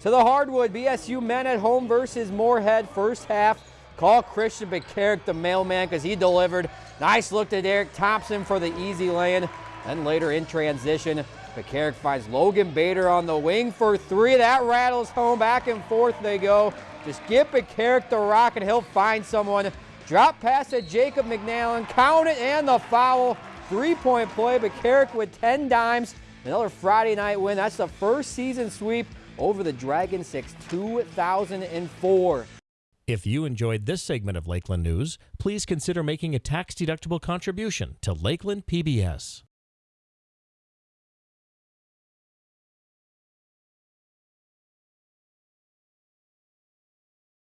To the hardwood, BSU men at home versus Moorhead first half. Call Christian McCarrick the mailman because he delivered. Nice look to Derek Thompson for the easy lane. Then later in transition, McCarrick finds Logan Bader on the wing for three. That rattles home. Back and forth they go. Just get McCarrick the rock and he'll find someone. Drop pass to Jacob McNallen. Count it and the foul. Three-point play. McCarrick with 10 dimes. Another Friday night win. That's the first season sweep over the Dragon 6 2004. If you enjoyed this segment of Lakeland News, please consider making a tax-deductible contribution to Lakeland PBS.